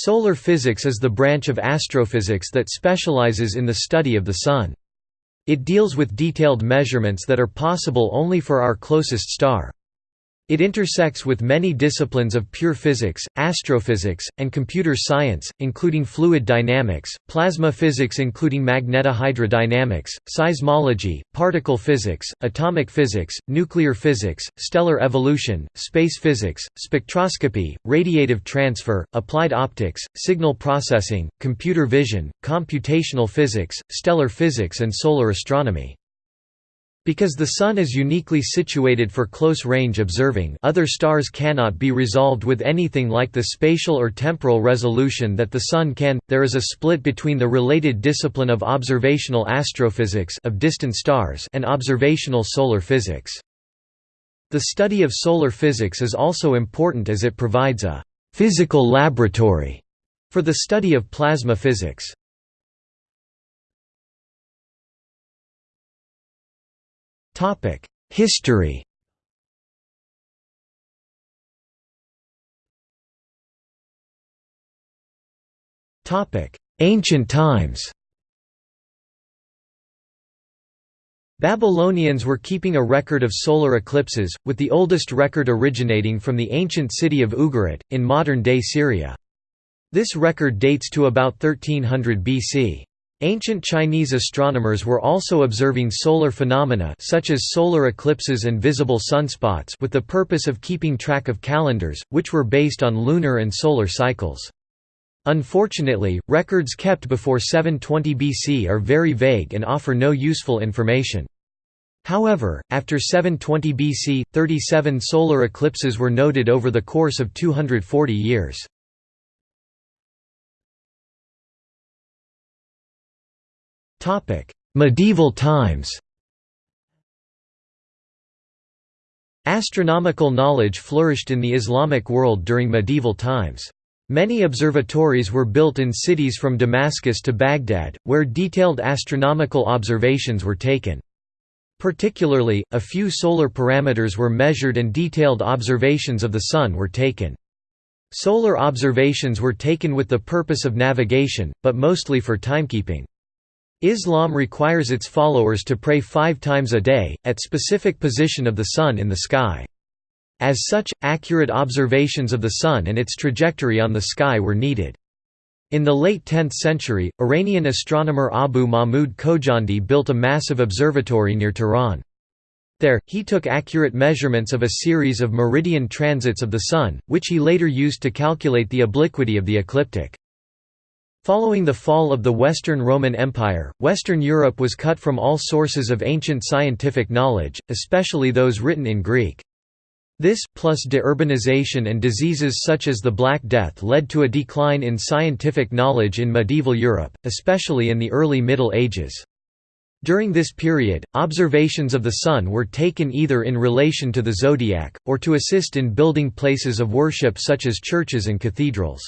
Solar physics is the branch of astrophysics that specializes in the study of the Sun. It deals with detailed measurements that are possible only for our closest star. It intersects with many disciplines of pure physics, astrophysics, and computer science, including fluid dynamics, plasma physics including magnetohydrodynamics, seismology, particle physics, atomic physics, nuclear physics, stellar evolution, space physics, spectroscopy, radiative transfer, applied optics, signal processing, computer vision, computational physics, stellar physics and solar astronomy. Because the Sun is uniquely situated for close-range observing other stars cannot be resolved with anything like the spatial or temporal resolution that the Sun can, there is a split between the related discipline of observational astrophysics of distant stars and observational solar physics. The study of solar physics is also important as it provides a «physical laboratory» for the study of plasma physics. History Ancient times Babylonians were keeping a record of solar eclipses, with the oldest record originating from the ancient city of Ugarit, in modern-day Syria. This record dates to about 1300 BC. Ancient Chinese astronomers were also observing solar phenomena such as solar eclipses and visible sunspots with the purpose of keeping track of calendars, which were based on lunar and solar cycles. Unfortunately, records kept before 720 BC are very vague and offer no useful information. However, after 720 BC, 37 solar eclipses were noted over the course of 240 years. Medieval times Astronomical knowledge flourished in the Islamic world during medieval times. Many observatories were built in cities from Damascus to Baghdad, where detailed astronomical observations were taken. Particularly, a few solar parameters were measured and detailed observations of the Sun were taken. Solar observations were taken with the purpose of navigation, but mostly for timekeeping. Islam requires its followers to pray five times a day, at specific position of the Sun in the sky. As such, accurate observations of the Sun and its trajectory on the sky were needed. In the late 10th century, Iranian astronomer Abu Mahmud Khojandi built a massive observatory near Tehran. There, he took accurate measurements of a series of meridian transits of the Sun, which he later used to calculate the obliquity of the ecliptic. Following the fall of the Western Roman Empire, Western Europe was cut from all sources of ancient scientific knowledge, especially those written in Greek. This, plus deurbanization and diseases such as the Black Death led to a decline in scientific knowledge in medieval Europe, especially in the early Middle Ages. During this period, observations of the Sun were taken either in relation to the zodiac, or to assist in building places of worship such as churches and cathedrals.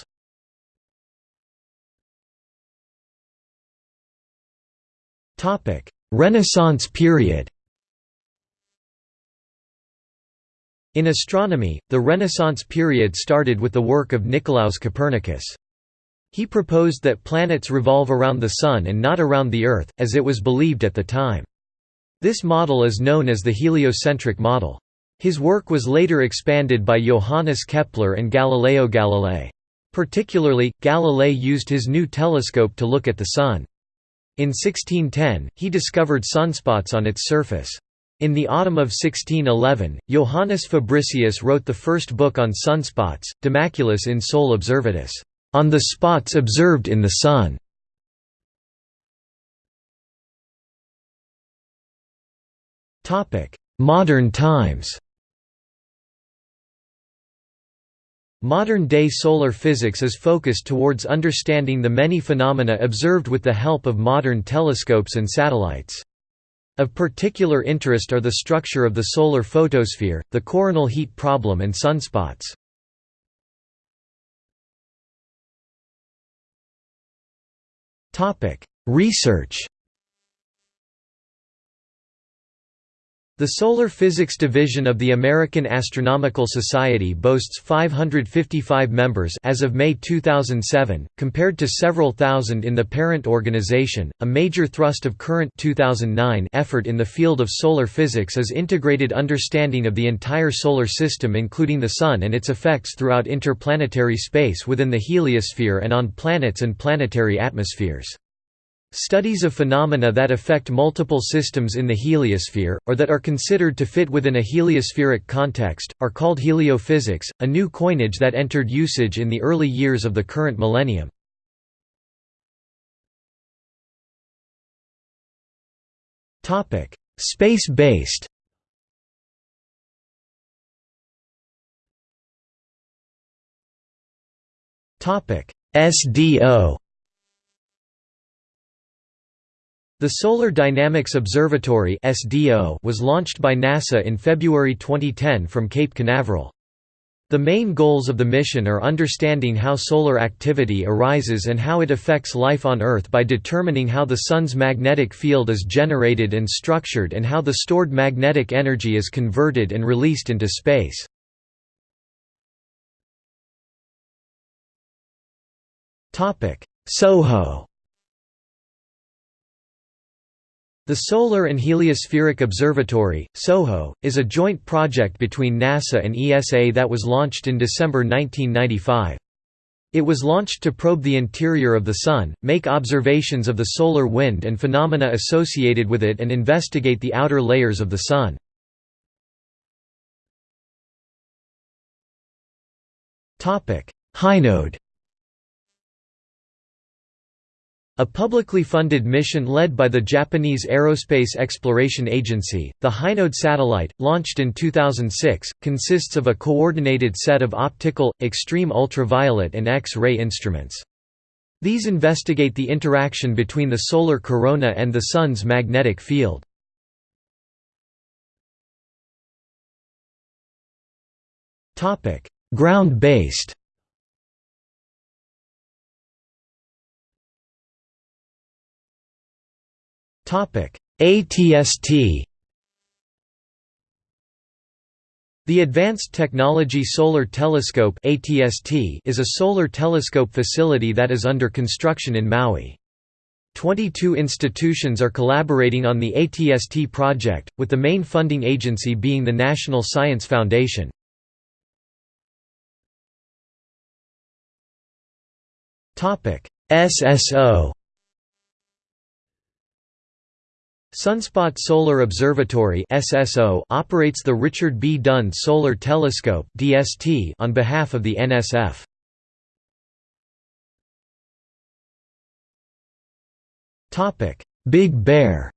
Renaissance period In astronomy, the Renaissance period started with the work of Nicolaus Copernicus. He proposed that planets revolve around the Sun and not around the Earth, as it was believed at the time. This model is known as the heliocentric model. His work was later expanded by Johannes Kepler and Galileo Galilei. Particularly, Galilei used his new telescope to look at the Sun. In 1610, he discovered sunspots on its surface. In the autumn of 1611, Johannes Fabricius wrote the first book on sunspots, De Maculis in Sol Observatis, on the spots observed in the Sun. Modern times Modern-day solar physics is focused towards understanding the many phenomena observed with the help of modern telescopes and satellites. Of particular interest are the structure of the solar photosphere, the coronal heat problem and sunspots. Research. The Solar Physics Division of the American Astronomical Society boasts 555 members as of May 2007, compared to several thousand in the parent organization. A major thrust of current 2009 effort in the field of solar physics is integrated understanding of the entire solar system including the sun and its effects throughout interplanetary space within the heliosphere and on planets and planetary atmospheres. Studies of phenomena that affect multiple systems in the heliosphere, or that are considered to fit within a heliospheric context, are called heliophysics, a new coinage that entered usage in the early years of the current millennium. Space-based SDO The Solar Dynamics Observatory was launched by NASA in February 2010 from Cape Canaveral. The main goals of the mission are understanding how solar activity arises and how it affects life on Earth by determining how the Sun's magnetic field is generated and structured and how the stored magnetic energy is converted and released into space. SOHO The Solar and Heliospheric Observatory, SOHO, is a joint project between NASA and ESA that was launched in December 1995. It was launched to probe the interior of the Sun, make observations of the solar wind and phenomena associated with it and investigate the outer layers of the Sun. Hinode A publicly funded mission led by the Japanese Aerospace Exploration Agency, the Hinode satellite, launched in 2006, consists of a coordinated set of optical, extreme ultraviolet and X-ray instruments. These investigate the interaction between the solar corona and the Sun's magnetic field. Ground-based ATST The Advanced Technology Solar Telescope is a solar telescope facility that is under construction in Maui. 22 institutions are collaborating on the ATST project, with the main funding agency being the National Science Foundation. SSO Sunspot Solar Observatory (SSO) operates the Richard B. Dunn Solar Telescope (DST) on behalf of the NSF. Topic: Big Bear.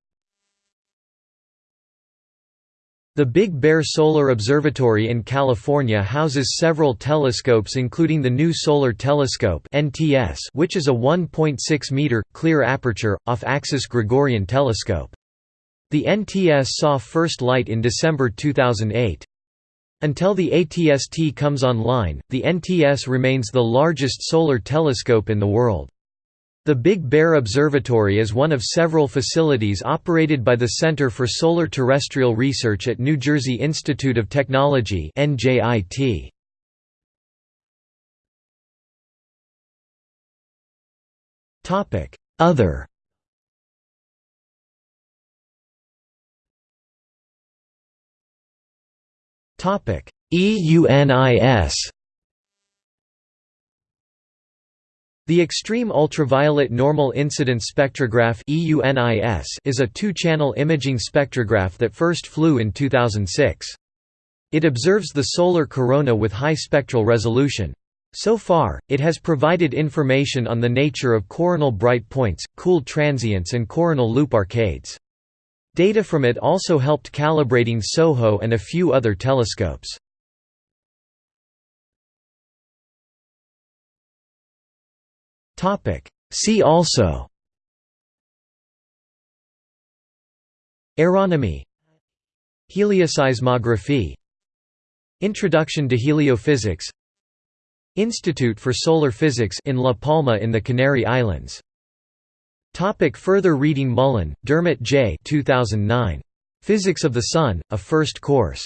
The Big Bear Solar Observatory in California houses several telescopes including the New Solar Telescope which is a 1.6-meter, clear aperture, off-axis Gregorian telescope. The NTS saw first light in December 2008. Until the ATST comes online, the NTS remains the largest solar telescope in the world. The Big Bear Observatory is one of several facilities operated by the Center for Solar Terrestrial Research at New Jersey Institute of Technology Other EUNIS The Extreme Ultraviolet Normal Incidence Spectrograph is a two-channel imaging spectrograph that first flew in 2006. It observes the solar corona with high spectral resolution. So far, it has provided information on the nature of coronal bright points, cooled transients and coronal loop arcades. Data from it also helped calibrating SOHO and a few other telescopes. See also Aeronomy Helioseismography Introduction to Heliophysics Institute for Solar Physics in La Palma in the Canary Islands Topic further reading Mullan, Dermott J. 2009. Physics of the Sun, a First Course.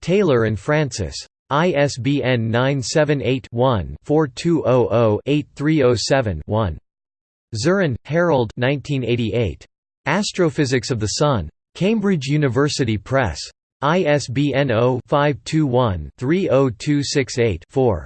Taylor and Francis. ISBN 978-1-4200-8307-1. Zirin, Harold Astrophysics of the Sun. Cambridge University Press. ISBN 0-521-30268-4.